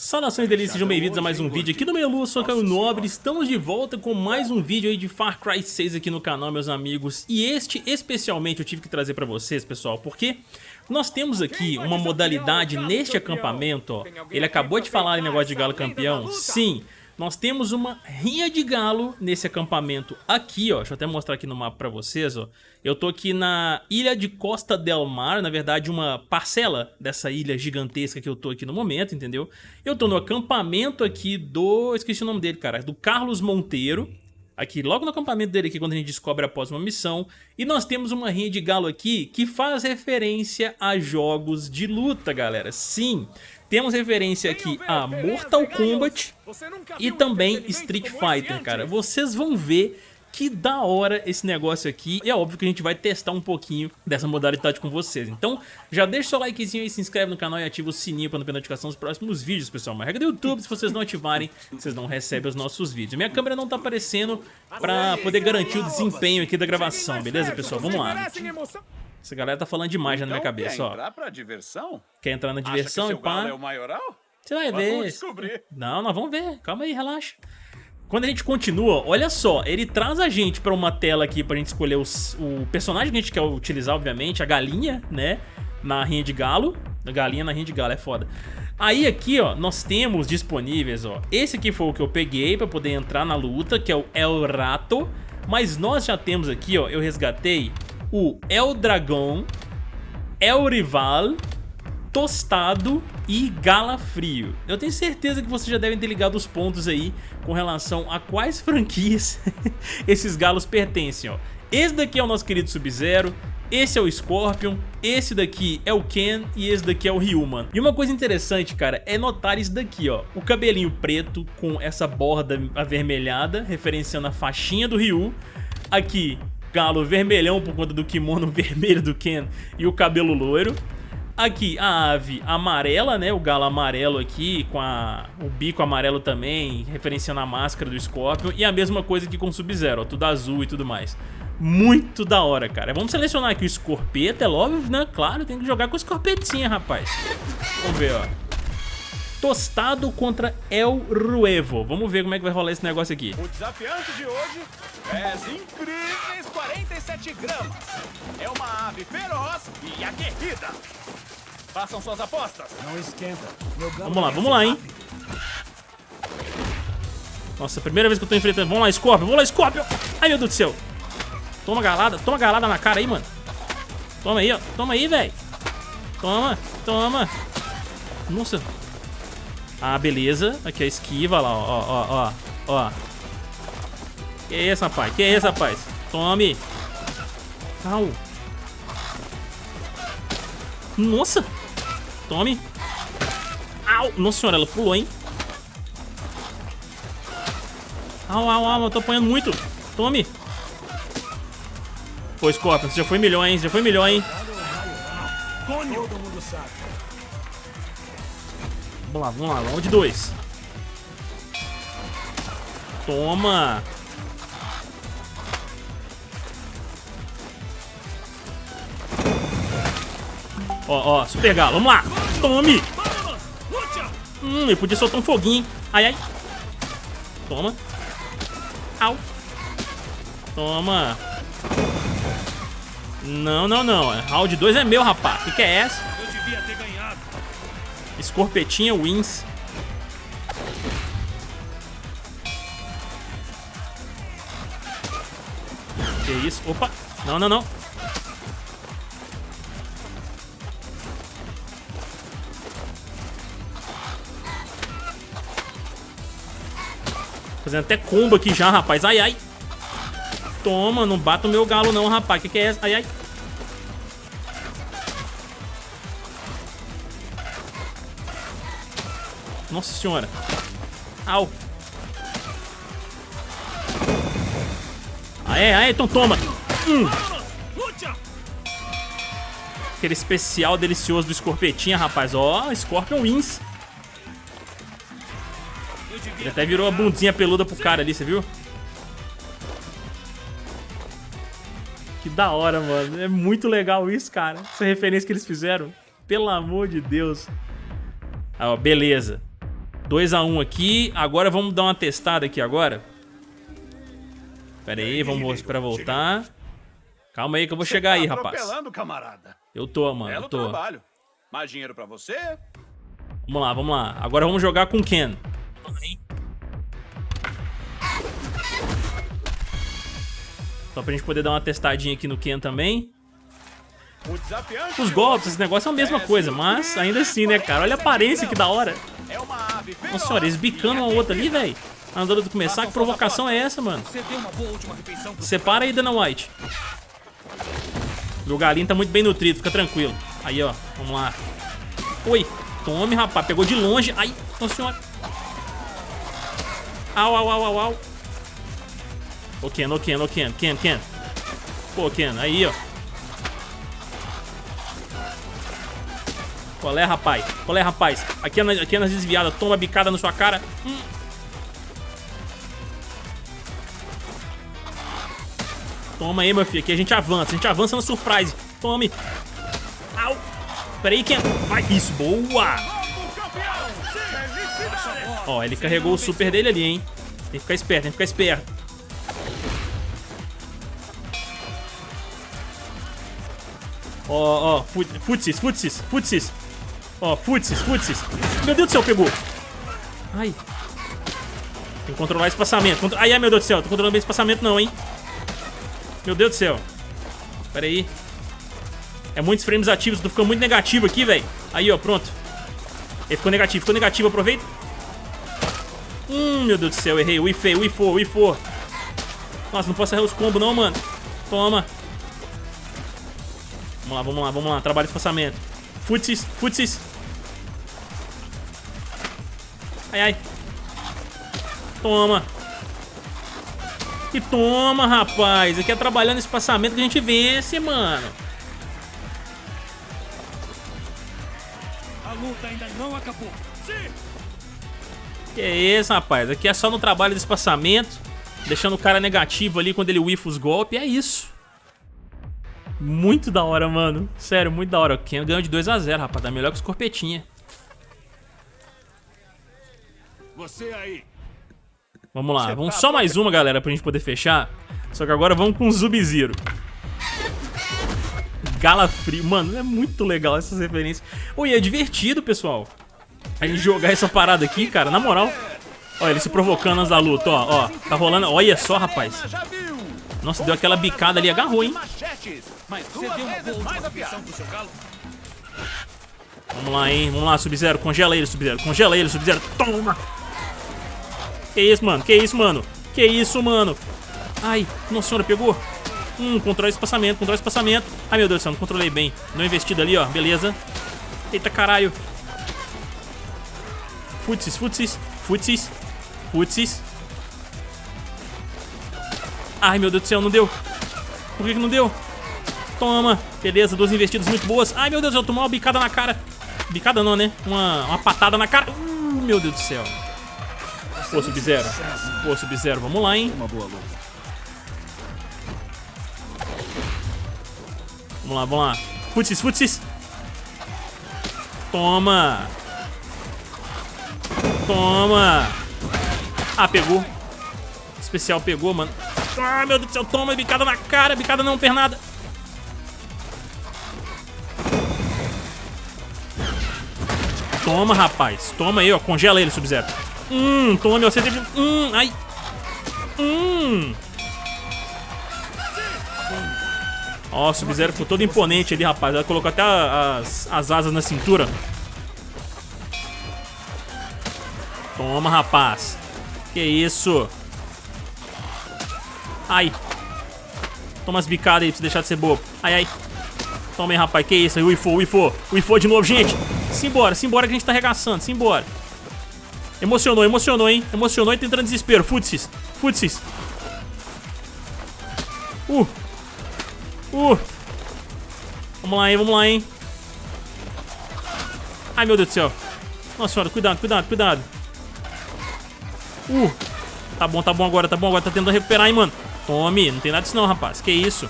Saudações delícias, sejam bem-vindos a mais um vídeo aqui do Melu, eu sou Caio Nobre, estamos de volta com mais um vídeo aí de Far Cry 6 aqui no canal, meus amigos, e este especialmente eu tive que trazer pra vocês, pessoal, porque nós temos aqui uma modalidade neste acampamento, ó, ele acabou de falar em negócio de galo campeão, sim, nós temos uma rinha de galo nesse acampamento aqui, ó. Deixa eu até mostrar aqui no mapa pra vocês, ó. Eu tô aqui na ilha de Costa del Mar, na verdade uma parcela dessa ilha gigantesca que eu tô aqui no momento, entendeu? Eu tô no acampamento aqui do... esqueci o nome dele, cara. Do Carlos Monteiro. Aqui, logo no acampamento dele aqui, quando a gente descobre após uma missão. E nós temos uma rinha de galo aqui que faz referência a jogos de luta, galera. Sim, temos referência aqui a Mortal Kombat e também Street Fighter, cara. Vocês vão ver que da hora esse negócio aqui. E é óbvio que a gente vai testar um pouquinho dessa modalidade com vocês. Então, já deixa o seu likezinho aí, se inscreve no canal e ativa o sininho para não perder notificação dos próximos vídeos, pessoal. Uma regra do YouTube, se vocês não ativarem, vocês não recebem os nossos vídeos. Minha câmera não tá aparecendo para poder garantir o desenvolvimento aqui da gravação, beleza, pessoal? Vamos lá. Essa galera tá falando demais já na minha então, cabeça, ó. Quer entrar pra diversão? Quer entrar na diversão e pá? é? Você vai ver. Não, nós vamos ver. Calma aí, relaxa. Quando a gente continua, olha só, ele traz a gente pra uma tela aqui pra gente escolher os, o personagem que a gente quer utilizar, obviamente, a galinha, né, na rinha de galo. A galinha na rinha de galo, é foda. Aí aqui, ó, nós temos disponíveis, ó, esse aqui foi o que eu peguei pra poder entrar na luta, que é o El Rato. Mas nós já temos aqui, ó, eu resgatei o El Dragão, El Rival, Tostado e Galafrio. Eu tenho certeza que vocês já devem ter ligado os pontos aí com relação a quais franquias esses galos pertencem, ó. Esse daqui é o nosso querido Sub-Zero, esse é o Scorpion, esse daqui é o Ken e esse daqui é o Ryu, mano. E uma coisa interessante, cara, é notar isso daqui, ó. O cabelinho preto com essa borda avermelhada, referenciando a faixinha do Ryu. Aqui, galo vermelhão por conta do kimono vermelho do Ken e o cabelo loiro. Aqui a ave amarela, né? O galo amarelo aqui, com a, o bico amarelo também, referenciando a máscara do Scorpion. E a mesma coisa aqui com o Sub-Zero, tudo azul e tudo mais. Muito da hora, cara. Vamos selecionar aqui o Scorpeta, é óbvio, né? Claro, tem que jogar com o Scorpetinha, rapaz. Vamos ver, ó. Tostado contra El Ruevo. Vamos ver como é que vai rolar esse negócio aqui. O desafiante de hoje é incríveis 47 gramas. É uma ave feroz e aguerrida. Façam suas apostas. Não esquenta. vamos lá, vamos lá, hein? Nossa, primeira vez que eu tô enfrentando. Vamos lá, Scorpion. Vamos lá, Scorpion. Ai, meu Deus do céu. Toma galada. Toma galada na cara aí, mano. Toma aí, ó. Toma aí, velho. Toma. Toma. Nossa. Ah, beleza. Aqui a esquiva lá, ó, ó, ó, ó. Que é isso, rapaz? Que é isso, rapaz? Tome. Au. Nossa. Tome. Au. Nossa senhora, ela pulou, hein? Au, au, au. Eu tô apanhando muito. Tome. Pô, Scorpion, você já foi milhões, já foi milhões, hein? Todo mundo sabe. Vamos lá, vamos lá, round 2. Toma! Ó, ó, super galo, vamos lá! Tome! Hum, eu podia soltar um foguinho, hein? Ai, ai! Toma! Au! Toma! Não, não, não. Round 2 é meu, rapaz. O que, que é essa? Escorpetinha wins. Que isso? Opa! Não, não, não. Fazendo até combo aqui já, rapaz. Ai, ai. Toma, não bata o meu galo não, rapaz. Que que é essa? Ai, ai. Nossa senhora. Au. Aê, aê, então toma. Hum. Aquele especial delicioso do Escorpetinha, rapaz. Ó, Scorpion wins. Ele até virou a bundinha peluda pro cara ali, você viu? Que da hora, mano. É muito legal isso, cara. Essa referência que eles fizeram. Pelo amor de Deus. Ah, ó, beleza. 2x1 um aqui. Agora vamos dar uma testada aqui agora. Pera aí, vamos esperar voltar. Calma aí que eu vou chegar aí, tá rapaz. camarada. Eu tô, mano, Belo eu tô. trabalho. Mais dinheiro pra você? Vamos lá, vamos lá. Agora vamos jogar com o Ken. Só pra gente poder dar uma testadinha aqui no Ken também. O Os golpes, esse negócio é a mesma coisa, mas ainda assim, né, cara? Olha a aparência que da hora. Nossa senhora, eles bicando uma outra ali, velho. Andando do começar, que provocação é essa, mano? Separa aí, Dana White. Meu galinho tá muito bem nutrido, fica tranquilo. Aí, ó, vamos lá. Oi, tome, rapaz, pegou de longe. Ai, nossa senhora. Au, au, au, au, au. Ô, Ken, ô, Ken, ô, Ken, Ken, Ken. Pô, Ken, aí, ó. Qual é, rapaz? Qual é, rapaz? Aqui é, na- aqui é nas desviadas, toma bicada na sua cara. Hum. Toma aí, meu filho. Aqui a gente avança. A gente avança na surprise. Tome. Au. Pera aí, Ken. Vai. Isso, boa. Ó, ele carregou o super dele ali, hein. Tem que ficar esperto, tem que ficar esperto. Ó, ó, fut- futsis, futsis, futsis. Ó, futsis, futsis. Meu Deus do céu, pegou. Ai. Tem que controlar o espaçamento. Contro- Ai, ai, meu Deus do céu. Tô controlando bem o espaçamento não, hein. Meu Deus do céu. Pera aí. É muitos frames ativos, tô ficando muito negativo aqui, velho. Aí, ó, pronto. Ele ficou negativo, ficou negativo, aproveita. Hum, meu Deus do céu, errei. Wifei, wifou, wifou. Nossa, não posso errar os combos não, mano. Toma. Vamos lá, vamos lá, vamos lá. Trabalho de espaçamento. Futsis, futsis. Ai, ai. Toma. E toma, rapaz. Aqui é trabalhando espaçamento que a gente vence, mano. A luta ainda não acabou. Que é isso, rapaz. Aqui é só no trabalho de espaçamento. Deixando o cara negativo ali quando ele whiffa os golpes. É isso. Muito da hora, mano. Sério, muito da hora. O Ken ganhou de 2x0, rapaz. Tá melhor que os corpetinha. Você aí. Vamos lá. Você Vamos tá só mais uma, galera, pra gente poder fechar. Só que agora vamos com o Zub-Zero. Galafrio. Mano, é muito legal essas referências. Oi, é divertido, pessoal. A gente jogar essa parada aqui, cara, na moral. Olha, ele se provocando antes da luta, ó, ó. Tá rolando. Olha só, rapaz. Nossa, deu aquela bicada ali, agarrou, hein? Machetes, mas Você duas deu uma boa vezes mais afiado. pro seu galo? Vamos lá, hein? Vamos lá, Sub-Zero. Congela ele, Sub-Zero. Congela ele, Sub-Zero. Toma! Que isso, mano? Que isso, mano? Que isso, mano? Ai, nossa senhora, pegou. Hum, controle de espaçamento, controle de espaçamento. Ai, meu Deus do céu, não controlei bem. Não investido ali, ó. Beleza. Eita, caralho. Futsis, futsis, futsis, futsis. Ai, meu Deus do céu, não deu. Por que, que não deu? Toma. Beleza, duas investidas muito boas. Ai, meu Deus, eu tomei uma bicada na cara. Bicada não, né? Uma, uma patada na cara. Uh, meu Deus do céu. Pô, Sub-Zero. Pô, Sub-Zero, vamos lá, hein? Uma boa luta. Vamos lá, vamos lá. Futsis, futsis. Toma. Toma. Ah, pegou. Especial pegou, mano. Ah, meu Deus do céu. Toma, bicada na cara. Bicada não, pernada. Toma, rapaz. Toma aí, ó. Congela ele, Sub-Zero. Hum. Você teve... Hum, ai. Hum. Ó, o Sub-Zero ficou todo imponente ali, rapaz. Ela colocou até as, as asas na cintura. Toma, rapaz. Que isso? Ai. Toma as bicadas aí pra você deixar de ser bobo. Ai, ai. Toma aí, rapaz. Que isso? O Ifo. O Ifo de novo, gente. Simbora, simbora que a gente tá arregaçando. Simbora. Emocionou, emocionou, hein? Emocionou e tá entrando em desespero. Futsis. Futsis. Uh. Uh! Vamos lá, hein? Vamos lá, hein? Ai, meu Deus do céu. Nossa senhora, cuidado, cuidado, cuidado. Uh! Tá bom, tá bom agora, tá bom agora. Tá tentando recuperar, hein, mano. Tome, não tem nada disso não, rapaz. Que isso?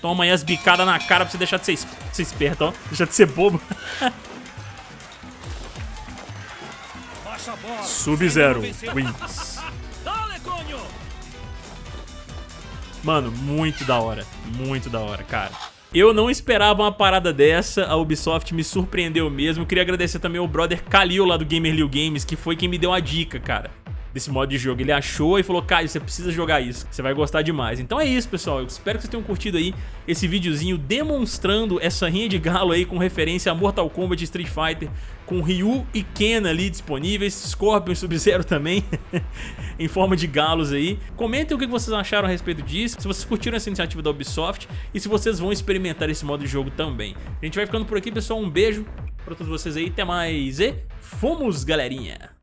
Toma aí as bicadas na cara pra você deixar de ser, ser ó. Deixar de ser bobo. Sub-Zero wins. Mano, muito da hora. Muito da hora, cara. Eu não esperava uma parada dessa, a Ubisoft me surpreendeu mesmo. Queria agradecer também ao brother Kalil lá do Gamer Liu Games, que foi quem me deu a dica, cara desse modo de jogo. Ele achou e falou, Caio, você precisa jogar isso, você vai gostar demais. Então é isso, pessoal. Eu espero que vocês tenham curtido aí esse videozinho demonstrando essa rinha de galo aí com referência a Mortal Kombat Street Fighter, com Ryu e Ken ali disponíveis, Scorpion e Sub-Zero também, em forma de galos aí. Comentem o que vocês acharam a respeito disso, se vocês curtiram essa iniciativa da Ubisoft e se vocês vão experimentar esse modo de jogo também. A gente vai ficando por aqui, pessoal. Um beijo pra todos vocês aí, até mais e fomos, galerinha!